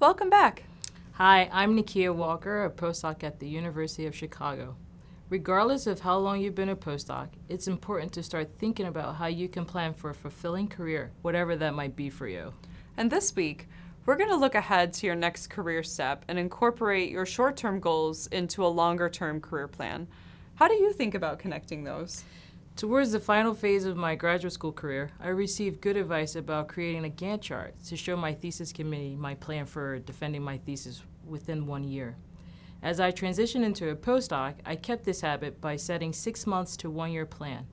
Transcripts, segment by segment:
welcome back. Hi, I'm Nikia Walker, a postdoc at the University of Chicago. Regardless of how long you've been a postdoc, it's important to start thinking about how you can plan for a fulfilling career, whatever that might be for you. And this week, we're going to look ahead to your next career step and incorporate your short-term goals into a longer-term career plan. How do you think about connecting those? Towards the final phase of my graduate school career, I received good advice about creating a Gantt chart to show my thesis committee my plan for defending my thesis within one year. As I transitioned into a postdoc, I kept this habit by setting six months to one year plan.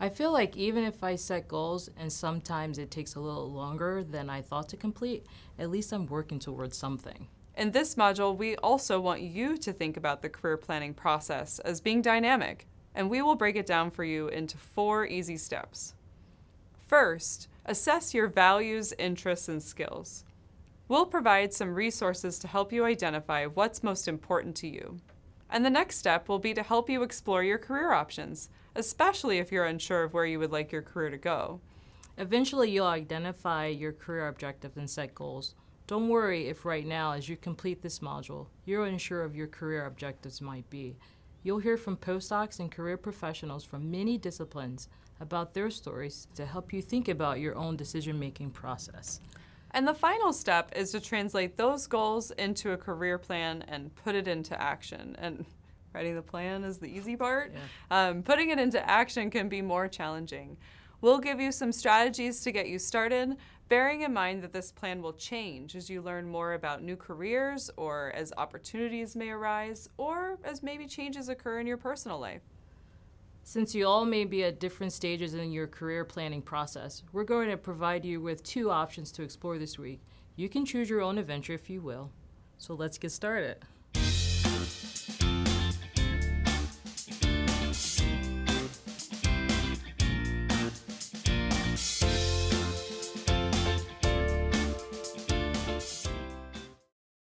I feel like even if I set goals and sometimes it takes a little longer than I thought to complete, at least I'm working towards something. In this module, we also want you to think about the career planning process as being dynamic, and we will break it down for you into four easy steps. First, assess your values, interests, and skills. We'll provide some resources to help you identify what's most important to you. And the next step will be to help you explore your career options, especially if you're unsure of where you would like your career to go. Eventually, you'll identify your career objectives and set goals. Don't worry if right now, as you complete this module, you're unsure of your career objectives might be. You'll hear from postdocs and career professionals from many disciplines about their stories to help you think about your own decision-making process. And the final step is to translate those goals into a career plan and put it into action. And writing the plan is the easy part. Yeah. Um, putting it into action can be more challenging. We'll give you some strategies to get you started, bearing in mind that this plan will change as you learn more about new careers or as opportunities may arise or as maybe changes occur in your personal life. Since you all may be at different stages in your career planning process, we're going to provide you with two options to explore this week. You can choose your own adventure if you will. So let's get started.